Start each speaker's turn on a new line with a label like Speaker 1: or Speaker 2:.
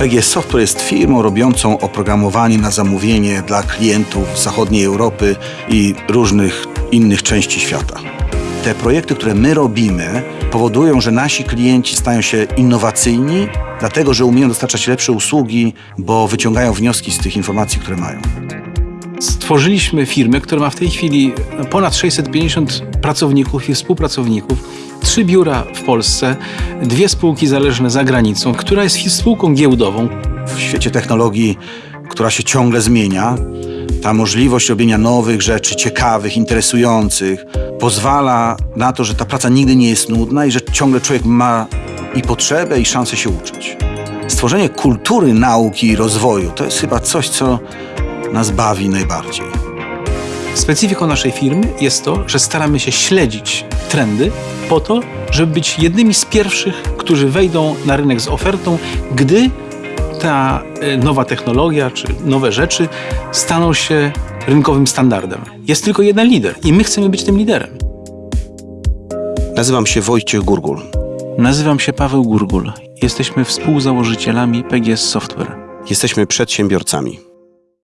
Speaker 1: PGS Software jest firmą robiącą oprogramowanie na zamówienie dla klientów zachodniej Europy i różnych innych części świata. Te projekty, które my robimy, powodują, że nasi klienci stają się innowacyjni, dlatego że umieją dostarczać lepsze usługi, bo wyciągają wnioski z tych informacji, które mają.
Speaker 2: Stworzyliśmy firmę, która ma w tej chwili ponad 650 pracowników i współpracowników, trzy biura w Polsce, dwie spółki zależne za granicą, która jest spółką giełdową.
Speaker 1: W świecie technologii, która się ciągle zmienia, ta możliwość robienia nowych rzeczy, ciekawych, interesujących, pozwala na to, że ta praca nigdy nie jest nudna i że ciągle człowiek ma i potrzebę, i szansę się uczyć. Stworzenie kultury nauki i rozwoju to jest chyba coś, co nas bawi najbardziej.
Speaker 2: Specyfiką naszej firmy jest to, że staramy się śledzić trendy po to, żeby być jednymi z pierwszych, którzy wejdą na rynek z ofertą, gdy ta e, nowa technologia czy nowe rzeczy staną się rynkowym standardem. Jest tylko jeden lider i my chcemy być tym liderem.
Speaker 3: Nazywam się Wojciech Gurgul.
Speaker 2: Nazywam się Paweł Gurgul. Jesteśmy współzałożycielami PGS Software.
Speaker 3: Jesteśmy przedsiębiorcami.